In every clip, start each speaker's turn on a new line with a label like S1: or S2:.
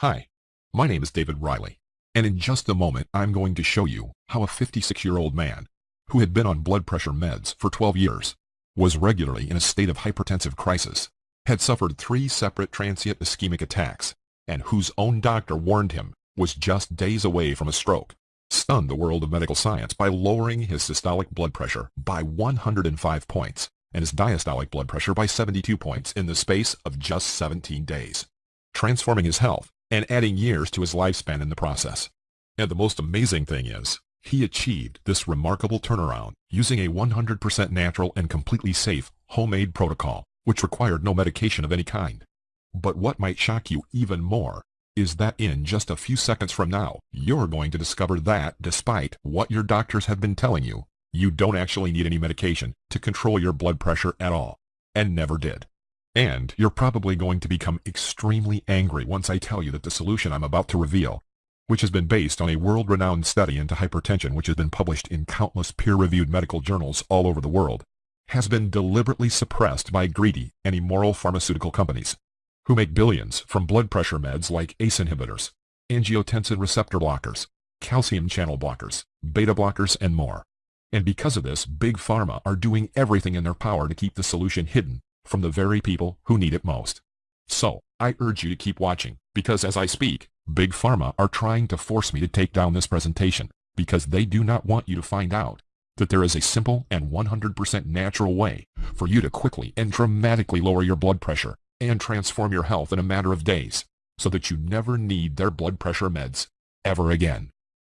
S1: Hi, my name is David Riley, and in just a moment I'm going to show you how a 56-year-old man, who had been on blood pressure meds for 12 years, was regularly in a state of hypertensive crisis, had suffered three separate transient ischemic attacks, and whose own doctor warned him was just days away from a stroke, stunned the world of medical science by lowering his systolic blood pressure by 105 points and his diastolic blood pressure by 72 points in the space of just 17 days, transforming his health and adding years to his lifespan in the process. And the most amazing thing is, he achieved this remarkable turnaround using a 100% natural and completely safe homemade protocol, which required no medication of any kind. But what might shock you even more is that in just a few seconds from now, you're going to discover that despite what your doctors have been telling you, you don't actually need any medication to control your blood pressure at all, and never did. And you're probably going to become extremely angry once I tell you that the solution I'm about to reveal, which has been based on a world-renowned study into hypertension which has been published in countless peer-reviewed medical journals all over the world, has been deliberately suppressed by greedy and immoral pharmaceutical companies who make billions from blood pressure meds like ACE inhibitors, angiotensin receptor blockers, calcium channel blockers, beta blockers, and more. And because of this, Big Pharma are doing everything in their power to keep the solution hidden from the very people who need it most. So, I urge you to keep watching, because as I speak, Big Pharma are trying to force me to take down this presentation, because they do not want you to find out that there is a simple and 100% natural way for you to quickly and dramatically lower your blood pressure and transform your health in a matter of days so that you never need their blood pressure meds ever again.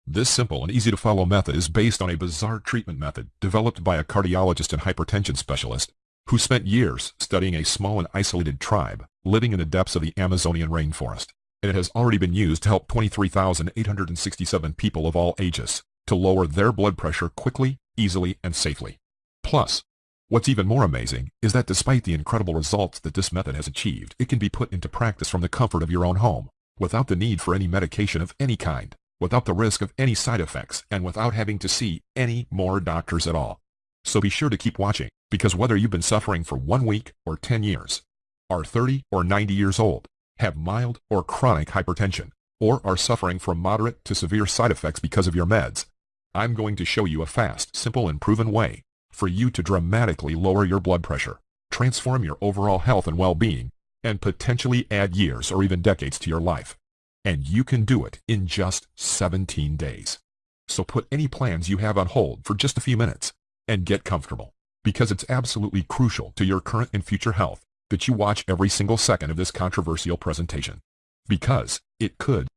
S1: This simple and easy to follow method is based on a bizarre treatment method developed by a cardiologist and hypertension specialist who spent years studying a small and isolated tribe living in the depths of the Amazonian rainforest. And it has already been used to help 23,867 people of all ages to lower their blood pressure quickly, easily, and safely. Plus, What's even more amazing is that despite the incredible results that this method has achieved, it can be put into practice from the comfort of your own home, without the need for any medication of any kind, without the risk of any side effects, and without having to see any more doctors at all. So be sure to keep watching, because whether you've been suffering for one week or 10 years, are 30 or 90 years old, have mild or chronic hypertension, or are suffering from moderate to severe side effects because of your meds, I'm going to show you a fast, simple, and proven way for you to dramatically lower your blood pressure, transform your overall health and well-being, and potentially add years or even decades to your life. And you can do it in just 17 days. So put any plans you have on hold for just a few minutes and get comfortable. Because it's absolutely crucial to your current and future health that you watch every single second of this controversial presentation. Because it could